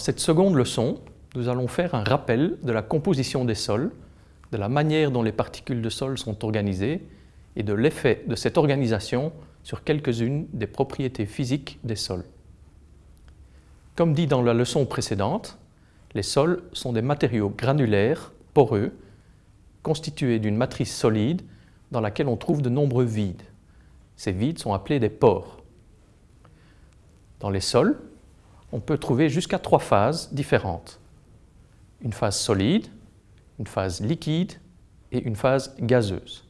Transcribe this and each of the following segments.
cette seconde leçon, nous allons faire un rappel de la composition des sols, de la manière dont les particules de sol sont organisées et de l'effet de cette organisation sur quelques-unes des propriétés physiques des sols. Comme dit dans la leçon précédente, les sols sont des matériaux granulaires, poreux, constitués d'une matrice solide dans laquelle on trouve de nombreux vides. Ces vides sont appelés des pores. Dans les sols, on peut trouver jusqu'à trois phases différentes. Une phase solide, une phase liquide et une phase gazeuse.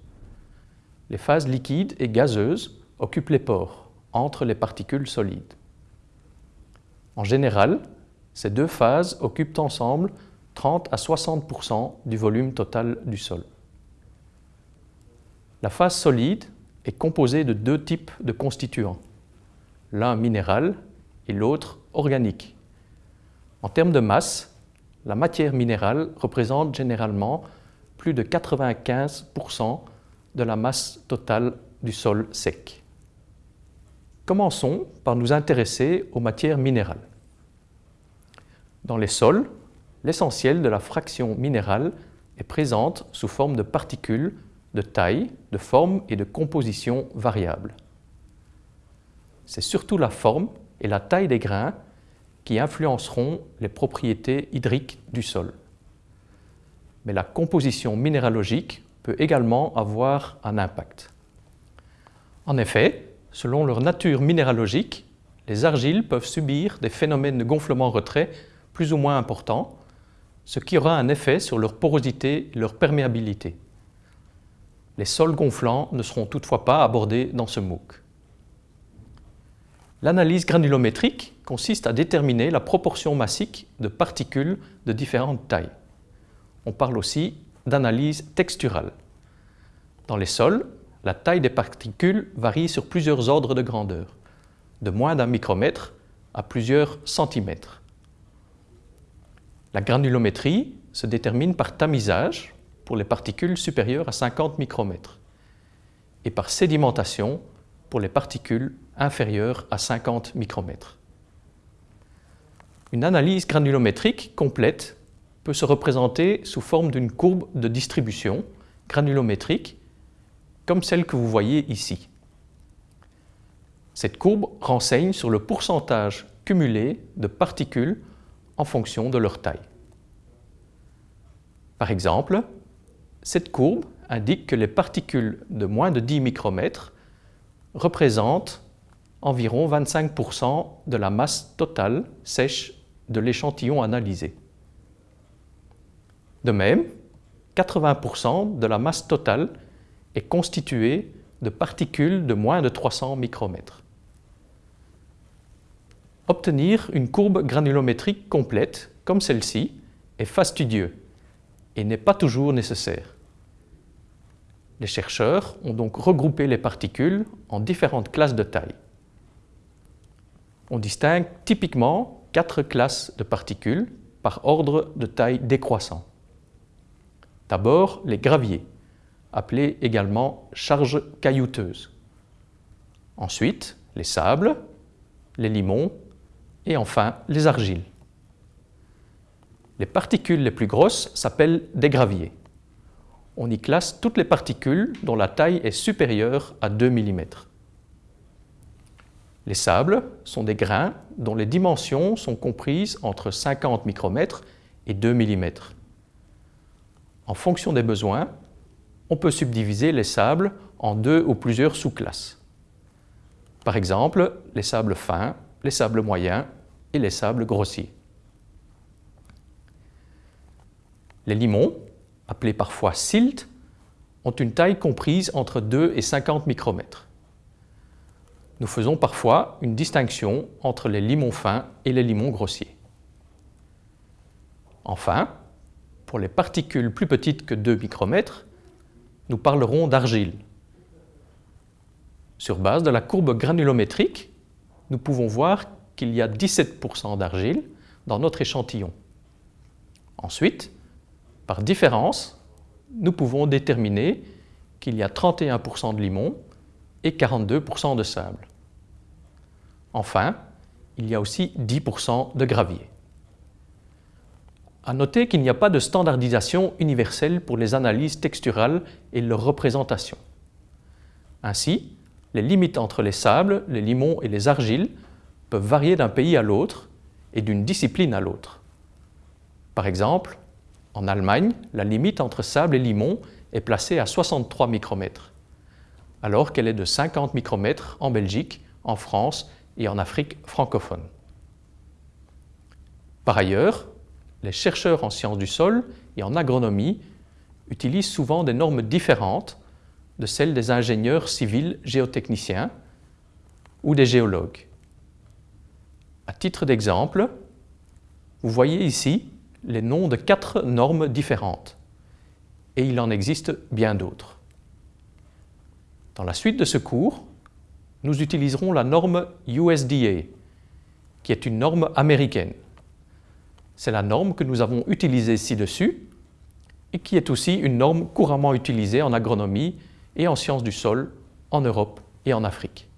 Les phases liquides et gazeuses occupent les pores, entre les particules solides. En général, ces deux phases occupent ensemble 30 à 60% du volume total du sol. La phase solide est composée de deux types de constituants, l'un minéral et l'autre organique. En termes de masse, la matière minérale représente généralement plus de 95% de la masse totale du sol sec. Commençons par nous intéresser aux matières minérales. Dans les sols, l'essentiel de la fraction minérale est présente sous forme de particules de taille, de forme et de composition variables. C'est surtout la forme et la taille des grains qui influenceront les propriétés hydriques du sol. Mais la composition minéralogique peut également avoir un impact. En effet, selon leur nature minéralogique, les argiles peuvent subir des phénomènes de gonflement-retrait plus ou moins importants, ce qui aura un effet sur leur porosité et leur perméabilité. Les sols gonflants ne seront toutefois pas abordés dans ce MOOC. L'analyse granulométrique consiste à déterminer la proportion massique de particules de différentes tailles. On parle aussi d'analyse texturale. Dans les sols, la taille des particules varie sur plusieurs ordres de grandeur, de moins d'un micromètre à plusieurs centimètres. La granulométrie se détermine par tamisage pour les particules supérieures à 50 micromètres et par sédimentation pour les particules inférieures à 50 micromètres. Une analyse granulométrique complète peut se représenter sous forme d'une courbe de distribution granulométrique comme celle que vous voyez ici. Cette courbe renseigne sur le pourcentage cumulé de particules en fonction de leur taille. Par exemple, cette courbe indique que les particules de moins de 10 micromètres représentent environ 25% de la masse totale sèche de l'échantillon analysé. De même, 80% de la masse totale est constituée de particules de moins de 300 micromètres. Obtenir une courbe granulométrique complète, comme celle-ci, est fastidieux et n'est pas toujours nécessaire. Les chercheurs ont donc regroupé les particules en différentes classes de taille. On distingue typiquement quatre classes de particules par ordre de taille décroissant. D'abord, les graviers, appelés également charges caillouteuses. Ensuite, les sables, les limons et enfin les argiles. Les particules les plus grosses s'appellent des graviers. On y classe toutes les particules dont la taille est supérieure à 2 mm. Les sables sont des grains dont les dimensions sont comprises entre 50 micromètres et 2 mm. En fonction des besoins, on peut subdiviser les sables en deux ou plusieurs sous-classes. Par exemple, les sables fins, les sables moyens et les sables grossiers. Les limons, appelés parfois silt, ont une taille comprise entre 2 et 50 micromètres. Nous faisons parfois une distinction entre les limons fins et les limons grossiers. Enfin, pour les particules plus petites que 2 micromètres, nous parlerons d'argile. Sur base de la courbe granulométrique, nous pouvons voir qu'il y a 17% d'argile dans notre échantillon. Ensuite, par différence, nous pouvons déterminer qu'il y a 31% de limon et 42% de sable. Enfin, il y a aussi 10% de gravier. À noter qu'il n'y a pas de standardisation universelle pour les analyses texturales et leur représentation. Ainsi, les limites entre les sables, les limons et les argiles peuvent varier d'un pays à l'autre et d'une discipline à l'autre. Par exemple, en Allemagne, la limite entre sable et limon est placée à 63 micromètres, alors qu'elle est de 50 micromètres en Belgique, en France et en Afrique francophone. Par ailleurs, les chercheurs en sciences du sol et en agronomie utilisent souvent des normes différentes de celles des ingénieurs civils géotechniciens ou des géologues. À titre d'exemple, vous voyez ici les noms de quatre normes différentes et il en existe bien d'autres. Dans la suite de ce cours, nous utiliserons la norme USDA, qui est une norme américaine. C'est la norme que nous avons utilisée ci-dessus et qui est aussi une norme couramment utilisée en agronomie et en sciences du sol en Europe et en Afrique.